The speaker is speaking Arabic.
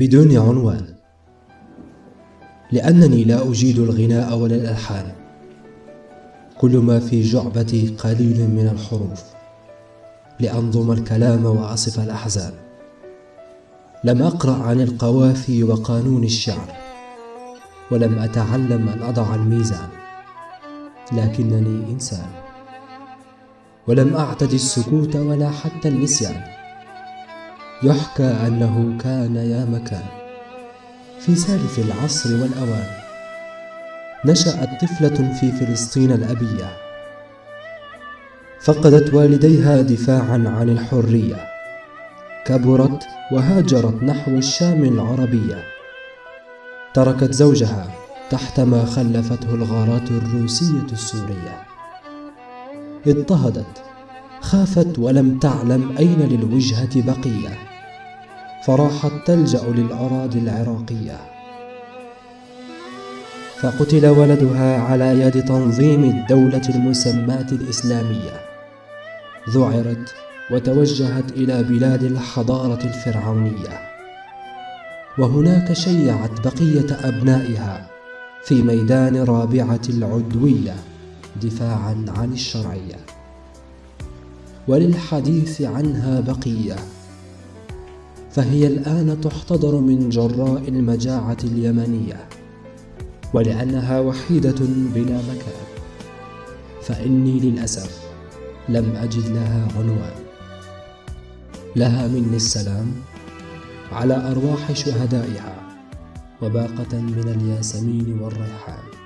بدون عنوان. لأنني لا أجيد الغناء ولا الألحان. كل ما في جعبتي قليل من الحروف. لأنظم الكلام وأصف الأحزان. لم أقرأ عن القوافي وقانون الشعر. ولم أتعلم أن أضع الميزان. لكنني إنسان. ولم أعتد السكوت ولا حتى النسيان. يحكى أنه كان يا مكان. في سالف العصر والأوان نشأت طفلة في فلسطين الأبية. فقدت والديها دفاعا عن الحرية. كبرت وهاجرت نحو الشام العربية. تركت زوجها تحت ما خلفته الغارات الروسية السورية. اضطهدت خافت ولم تعلم أين للوجهة بقية. فراحت تلجأ للأراضي العراقية. فقتل ولدها على يد تنظيم الدولة المسماة الإسلامية. ذعرت وتوجهت إلى بلاد الحضارة الفرعونية. وهناك شيعت بقية أبنائها في ميدان رابعة العدوية دفاعا عن الشرعية. وللحديث عنها بقية. فهي الآن تحتضر من جراء المجاعة اليمنية ولأنها وحيدة بلا مكان. فإني للأسف لم أجد لها عنوان. لها مني السلام على أرواح شهدائها وباقة من الياسمين والريحان.